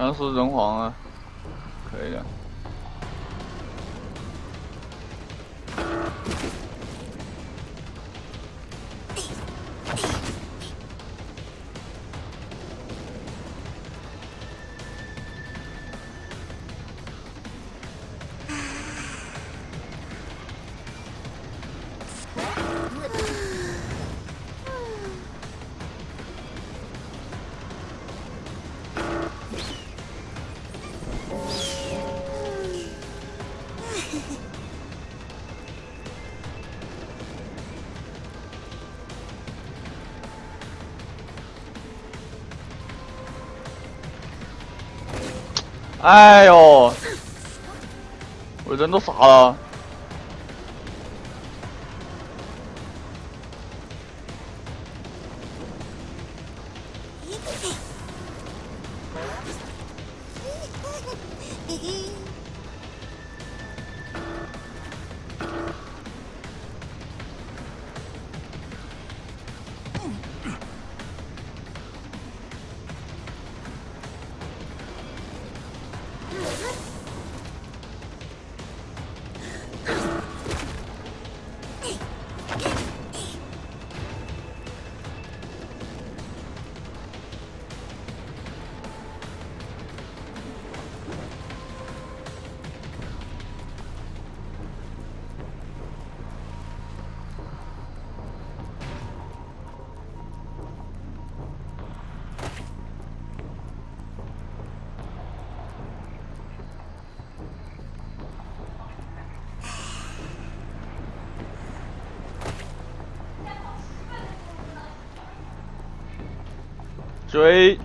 全是人皇啊，哎呦，我人都傻了。追，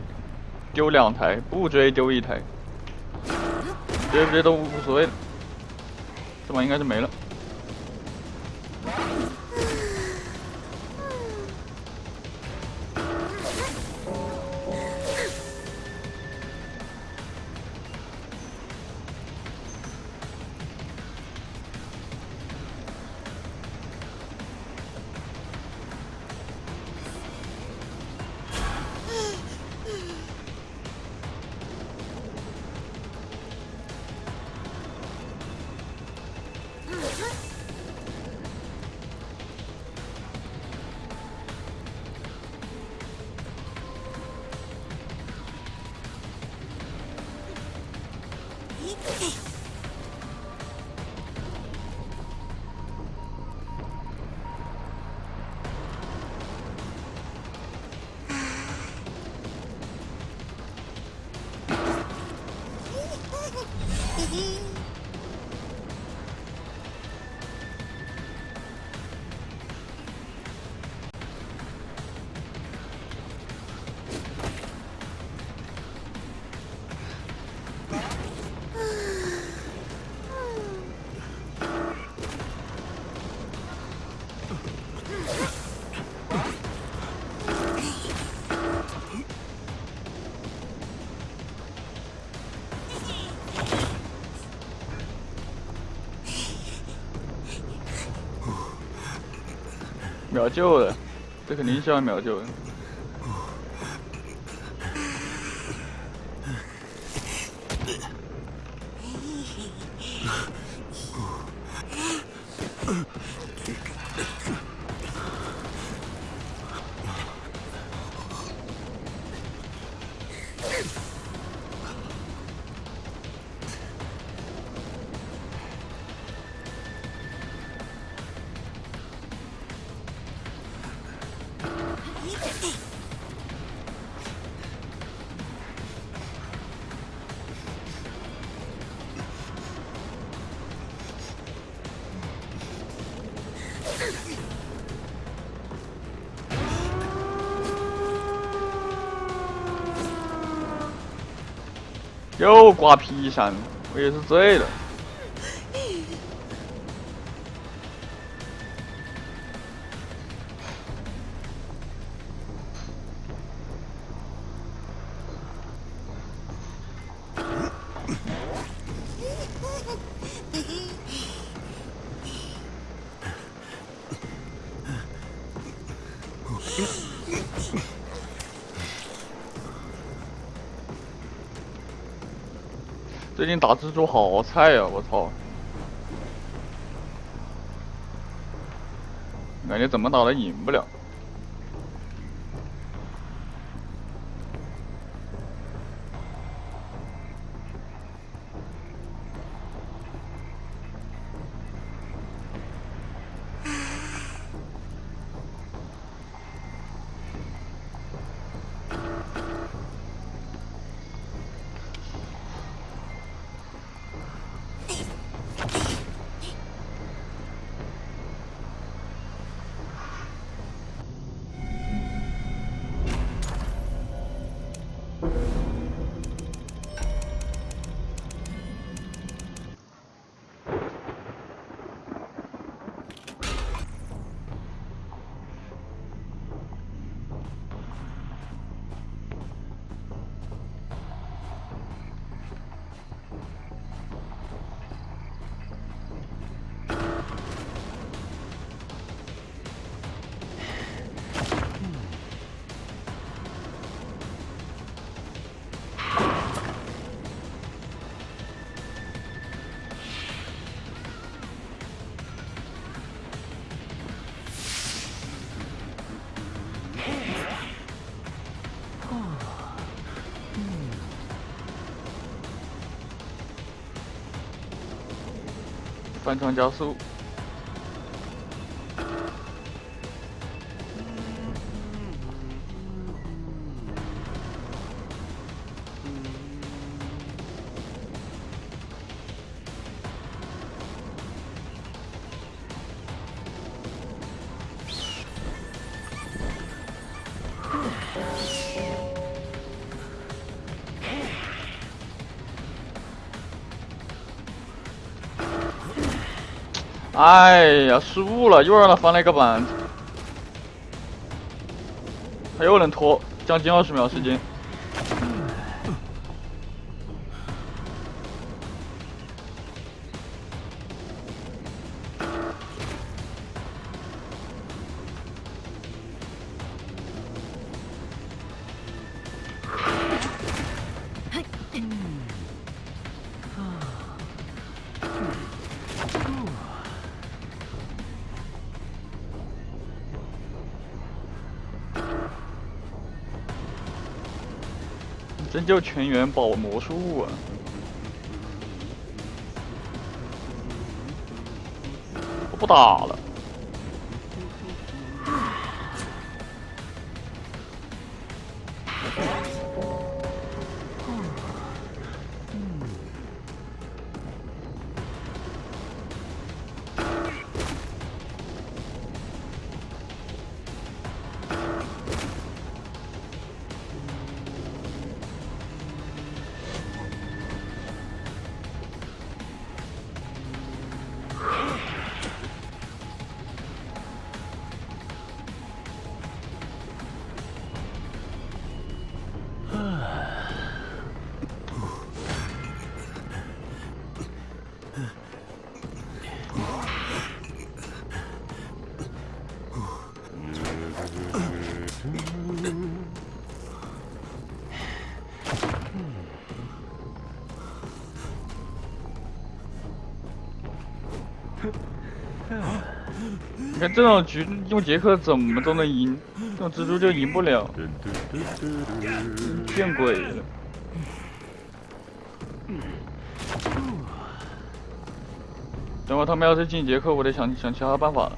丢两台；不追，丢一台。追不追都无所谓。这把应该是没了。秒救了，这肯定是要秒救的。又挂皮山，我也是醉了。打蜘蛛好菜呀，我操！感觉怎么打都赢不了。翻墙加速。哎呀，失误了，又让他翻了一个板，他又能拖将近二十秒时间。真叫全员保魔术啊！我不打了。你看这种局用杰克怎么都能赢，用蜘蛛就赢不了，见鬼了！等会他们要是进杰克，我得想想其他办法了。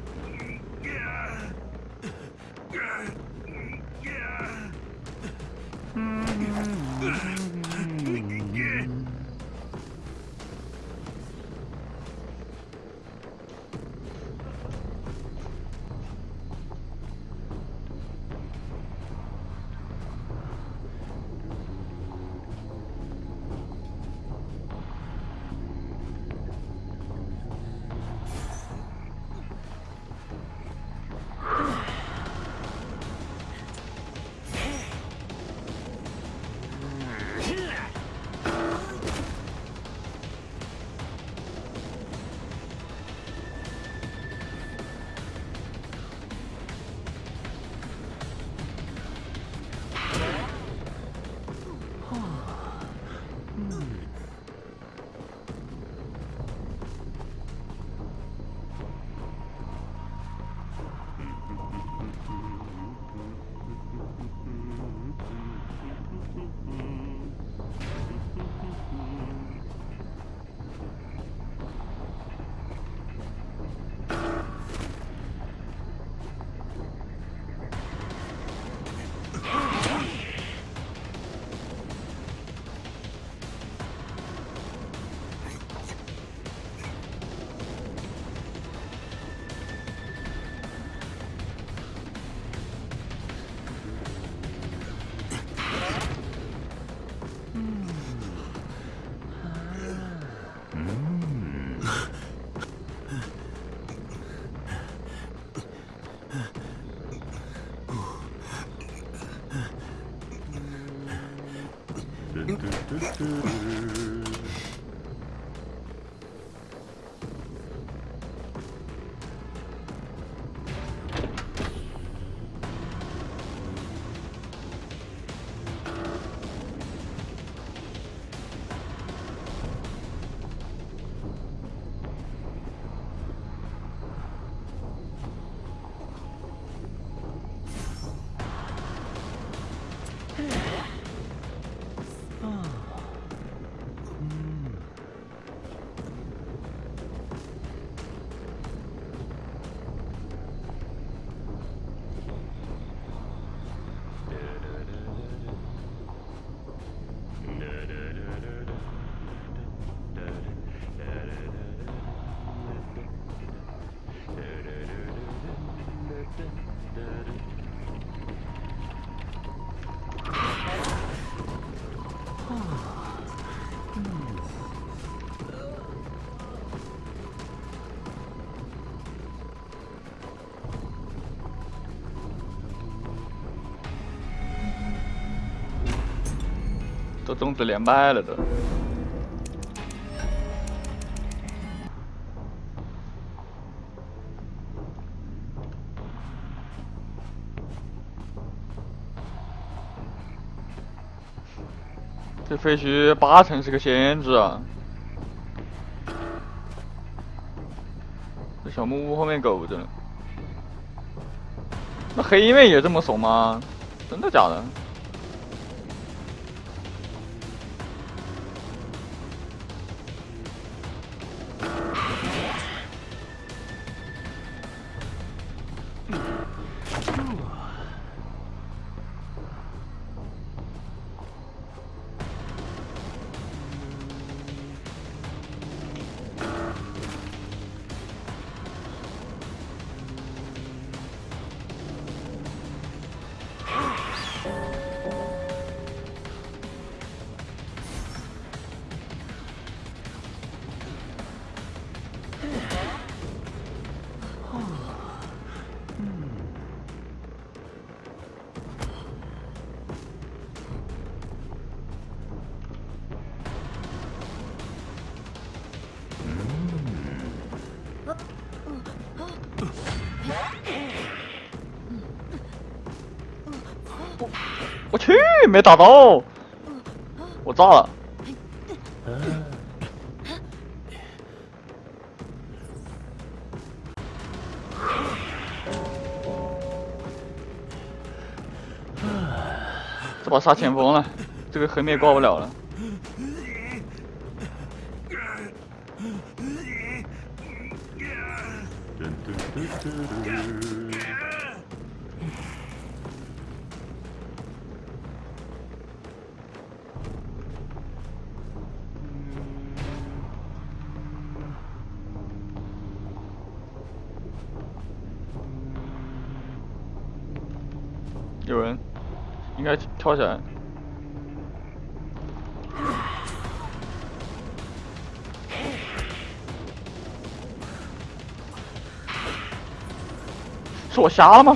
Doo -doo. 都种子连麦了都。这废墟八成是个限制啊！这小木屋后面狗着呢。那黑妹也这么怂吗？真的假的？我去，没打到，我炸了。这把杀前锋了，这个黑妹挂不了了。跳起来。是我瞎了吗？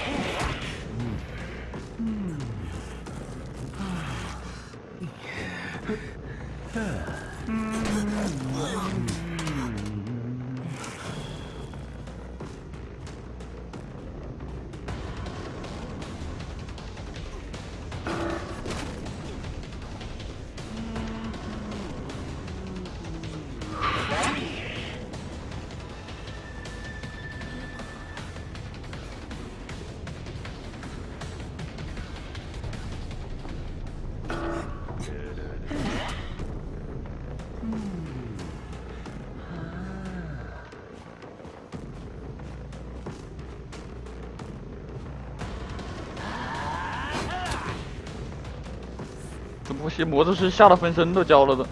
这不行，魔术师吓得分身都交了的。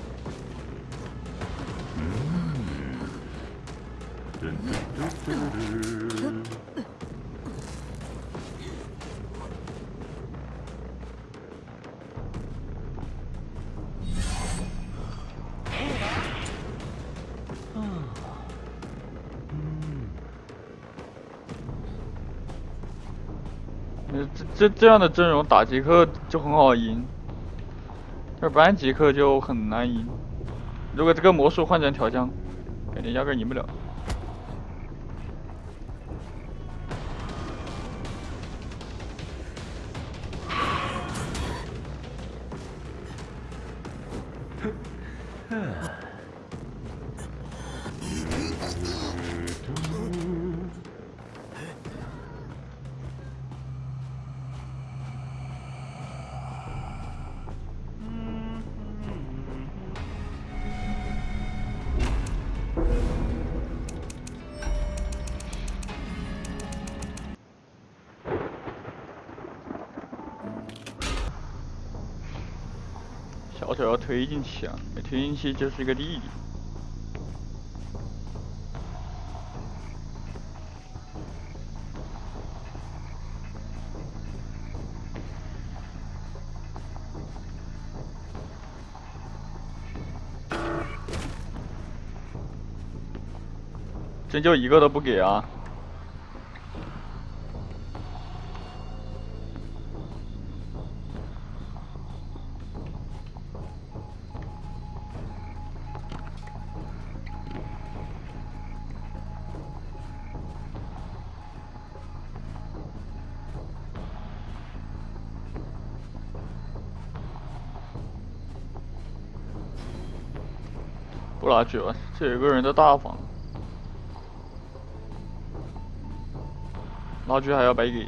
这这样的阵容打杰克就很好赢。要不然杰克就很难赢。如果这个魔术换成调香，感觉压根赢不了。推进去啊，没推进去就是一个弟弟。真就一个都不给啊！这有个人在大房。拉锯还要白给。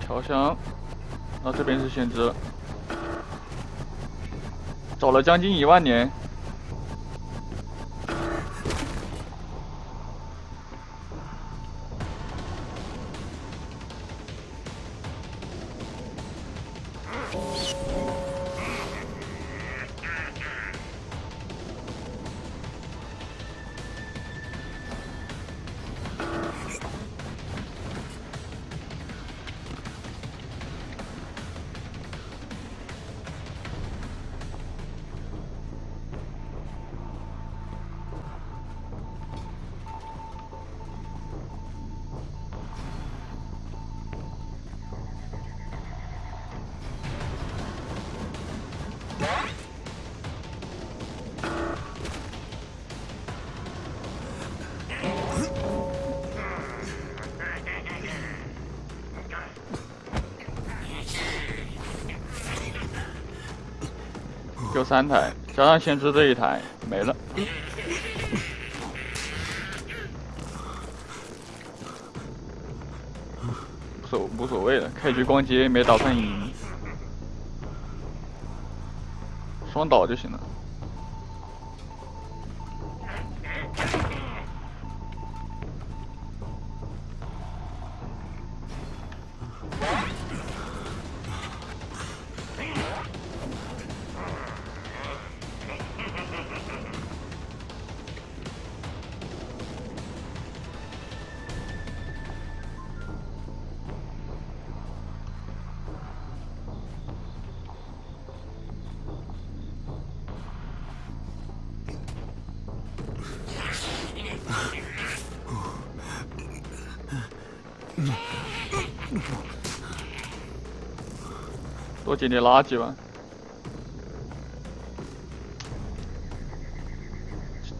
调香，那这边是先知，找了将近一万年。三台，加上先知这一台，没了。无所无所谓的，开局逛街没打算赢。双倒就行了。多捡点垃圾吧。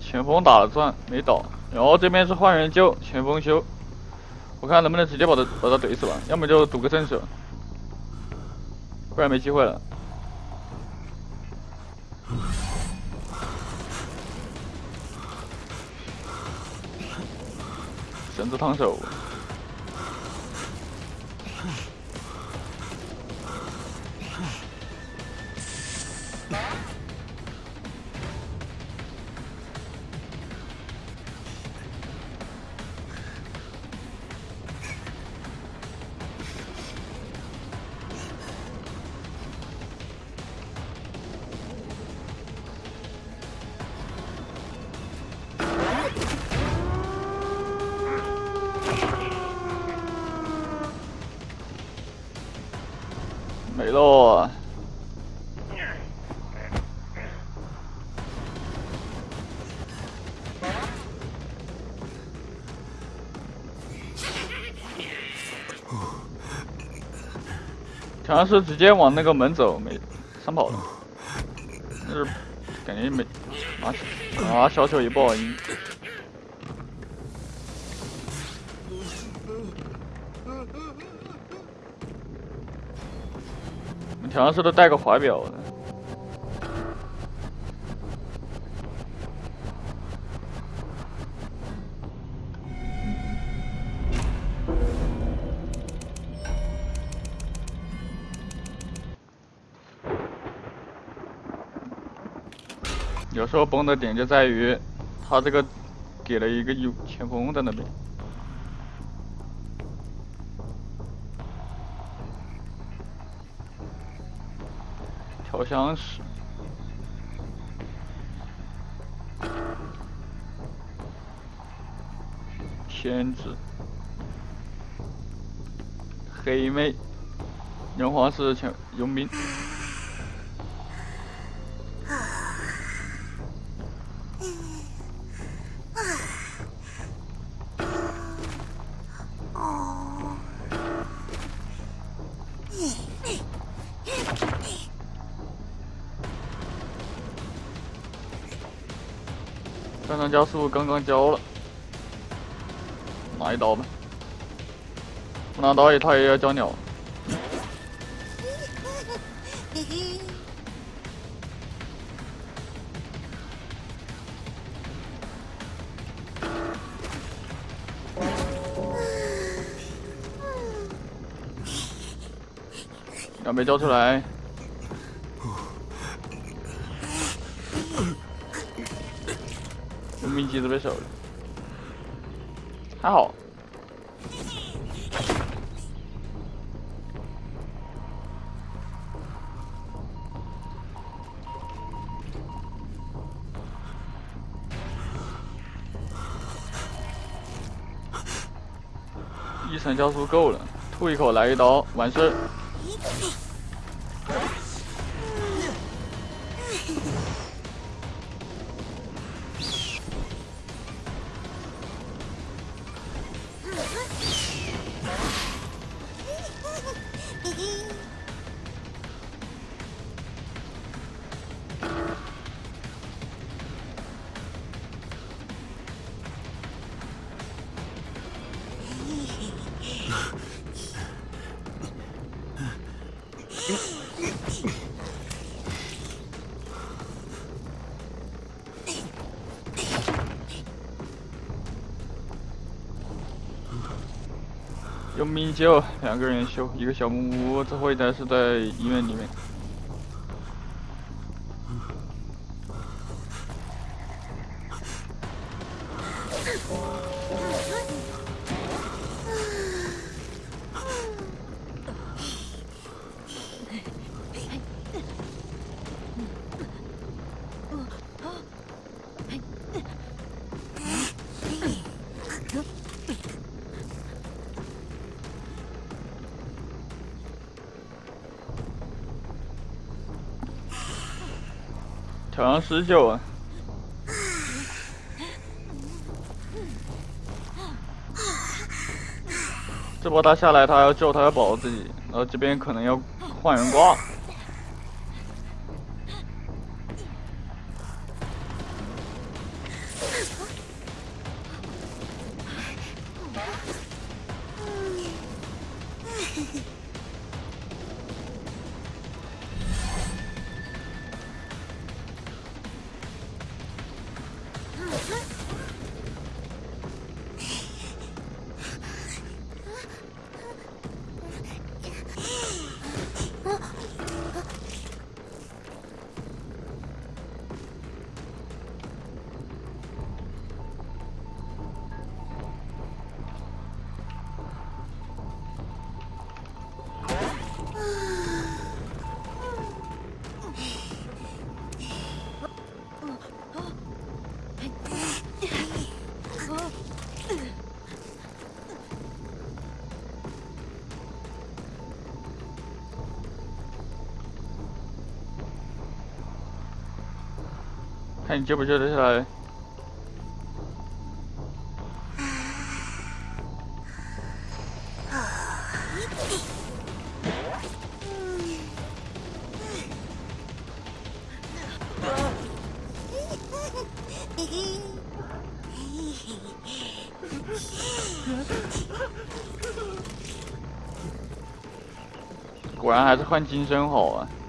前锋打了钻没倒，然后这边是换人救前锋修，我看能不能直接把他把他怼死吧，要么就赌个正手，不然没机会了。绳子烫手。像是直接往那个门走，没上跑了，就是感觉没啊啊小丑也不好赢。我们调香师都带个怀表的，时候崩的点就在于他这个给了一个有前锋在那边。好像是天子黑妹，人皇是前佣兵。加速刚刚交了，拿一刀吧，不拿刀也他也要交鸟。要没交出来。用兵机子被守了，还好。一层加速够了，吐一口来一刀，完事修。两个人修一个小木屋，最后一台是在医院里面。挑上十九啊！这波他下来，他要救，他要保自己，然后这边可能要换人挂。你救不救得下来。果然还是换金身好啊。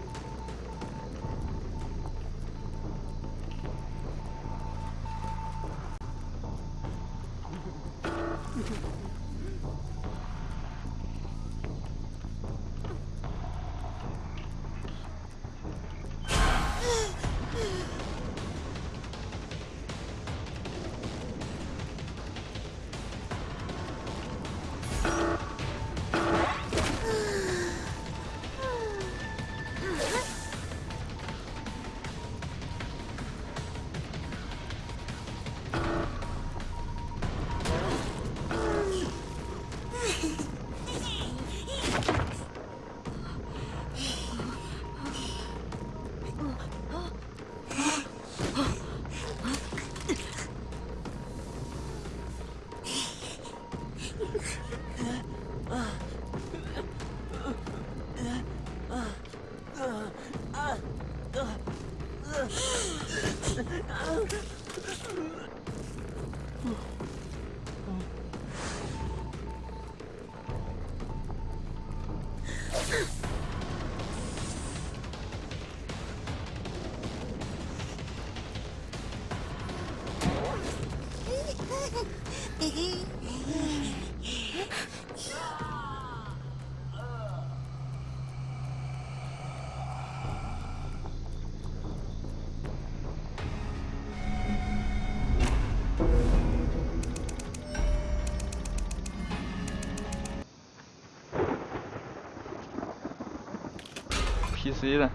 PC 的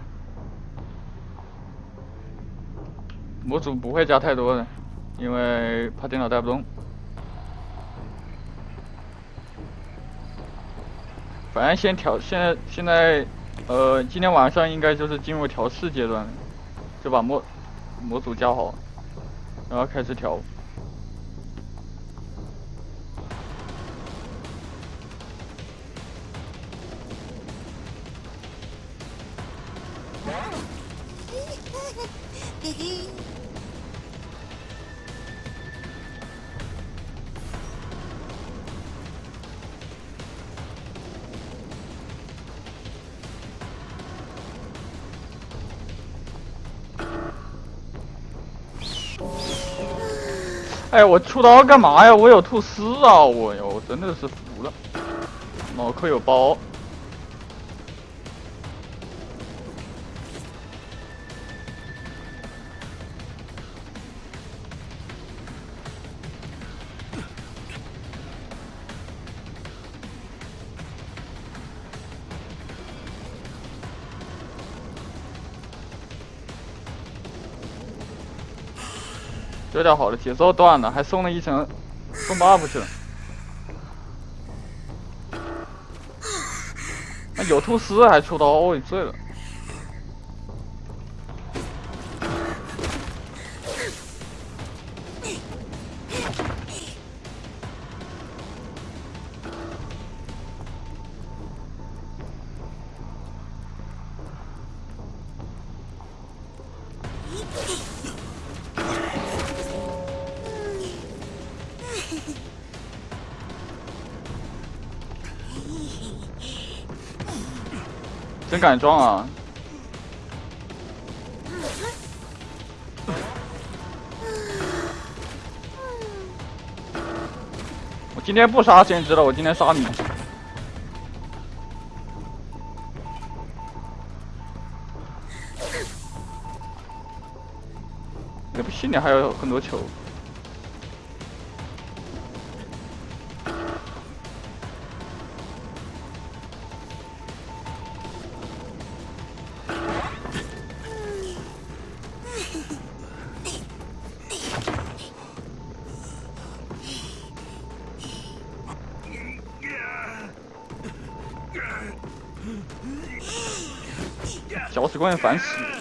模组不会加太多的，因为怕电脑带不动。反正先调，现在现在，呃，今天晚上应该就是进入调试阶段，就把模模组加好，然后开始调。哎，我出刀干嘛呀？我有吐司啊！我哟，我真的是服了。脑壳有包。这掉好了，节奏断了，还送了一层送 buff 去了。那有吐司还出刀，你醉了。敢装啊！我今天不杀先知了，我今天杀你。也不信你还有很多球。搅屎棍烦死！这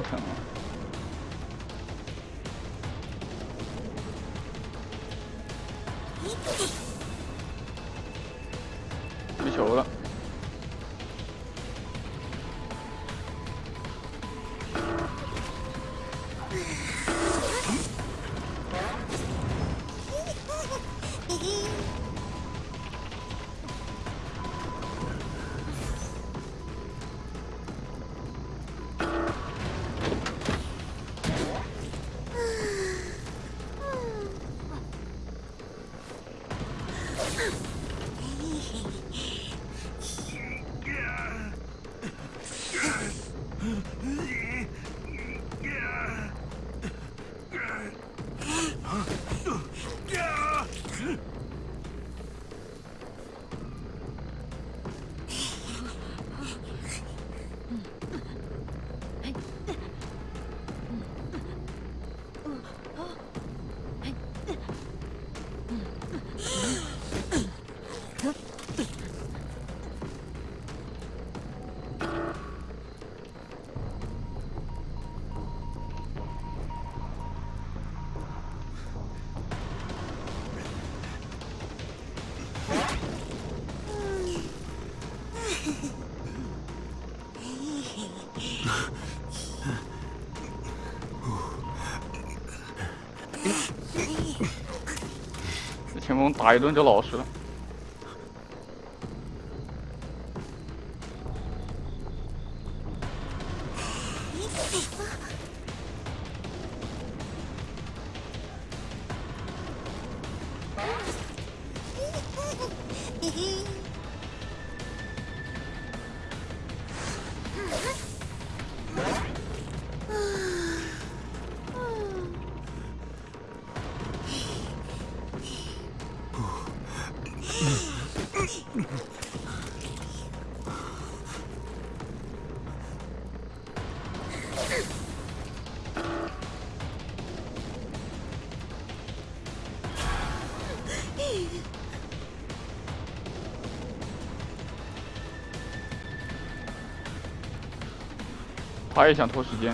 疼！没打一顿就老实了。他也想拖时间。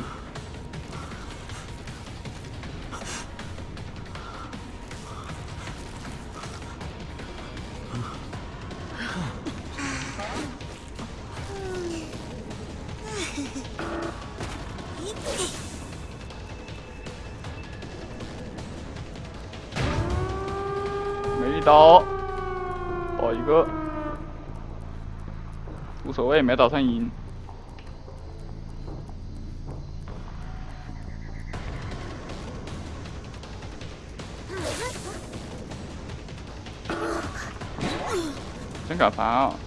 没刀，爆一个，无所谓，没打算赢。真敢烦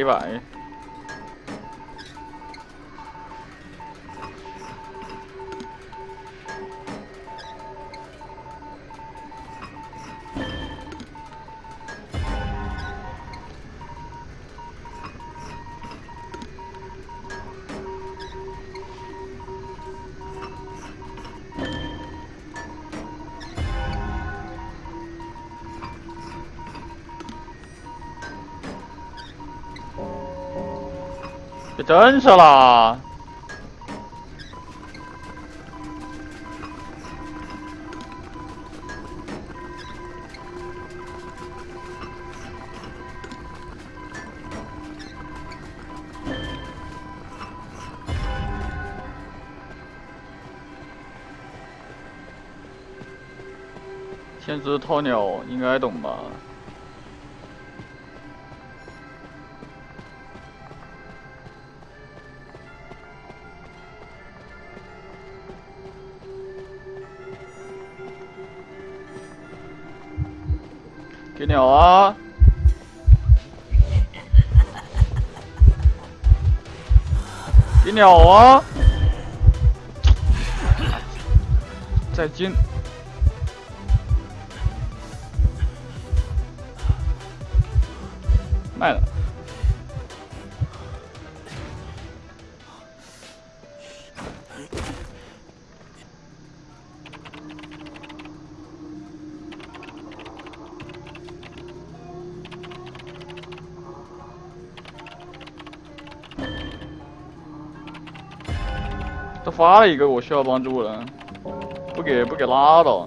黑白。真是啦！天之鸵鸟应该懂吧？鸟啊！给鸟啊！再见。发了一个我需要帮助了，不给不给拉倒，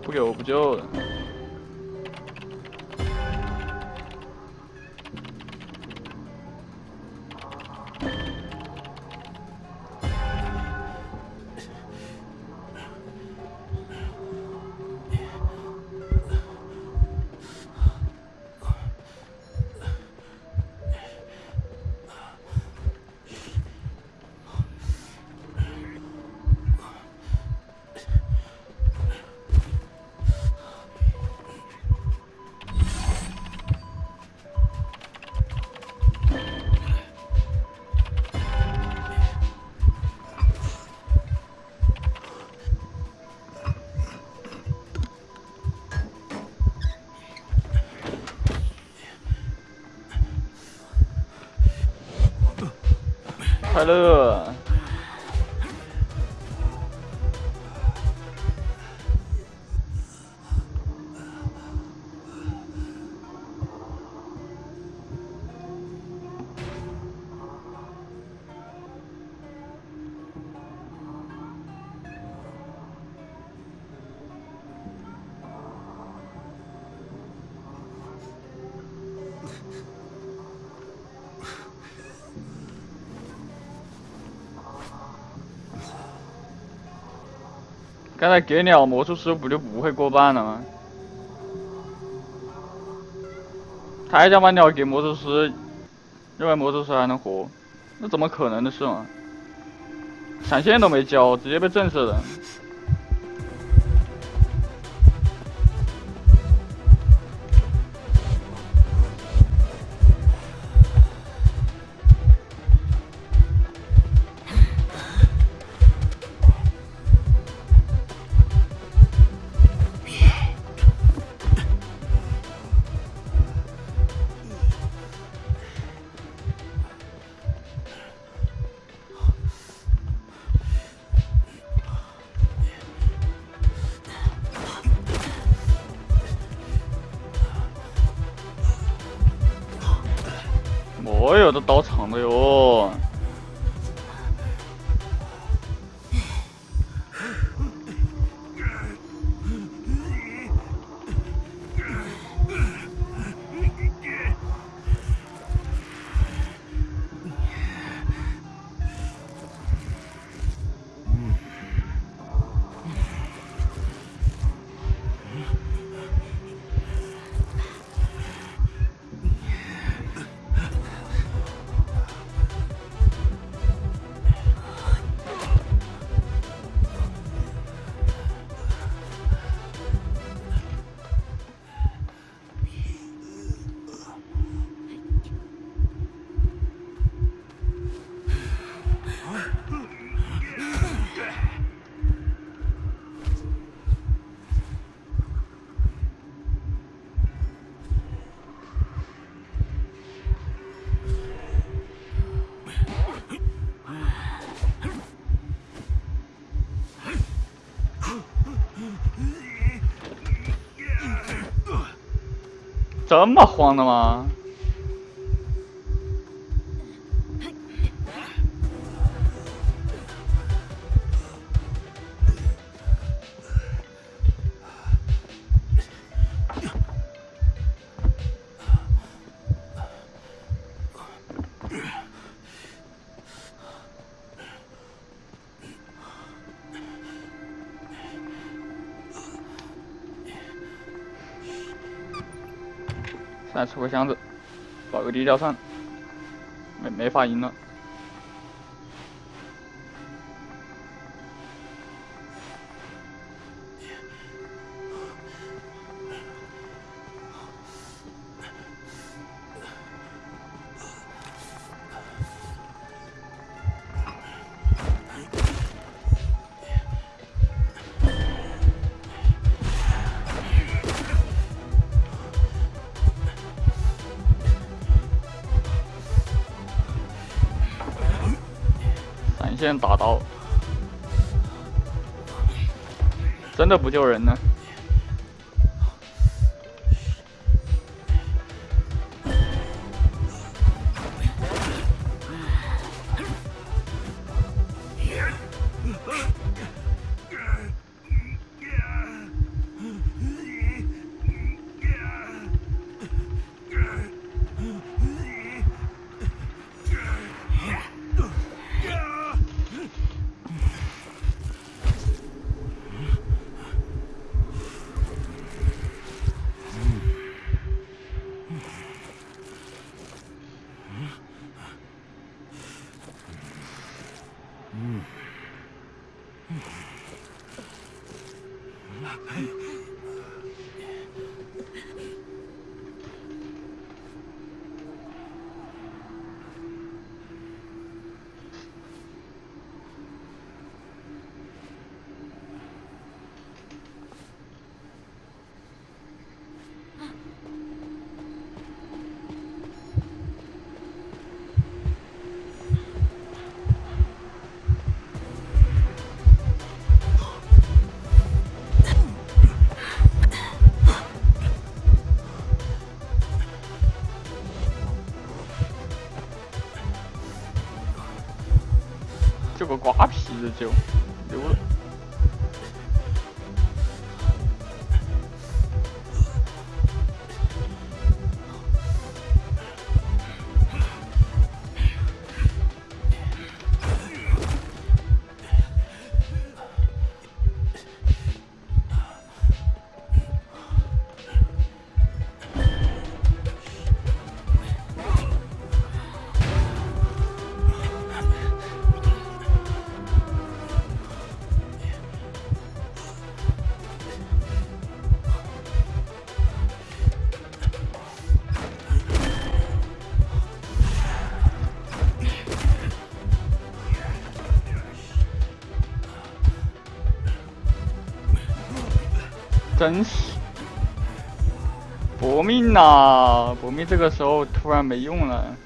不给我不救了。快乐。再给鸟魔术师不就不会过半了吗？他还想把鸟给魔术师，认为魔术师还能活，那怎么可能的事嘛？闪现都没交，直接被震慑了。的刀长这么慌的吗？个箱子，搞个地窖算，没没法赢了。打刀，真的不救人呢。个瓜皮子就溜了。真是搏命呐！搏命这个时候突然没用了。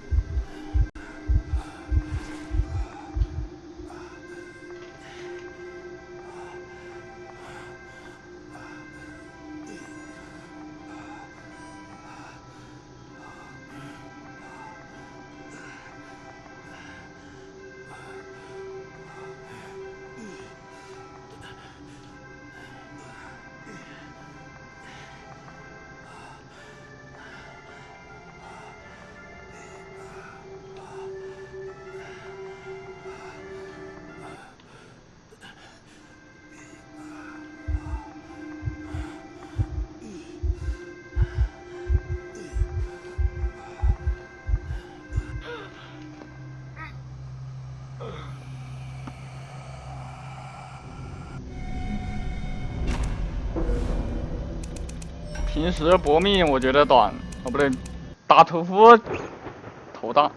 平时搏命我觉得短，哦不对，打屠夫头大。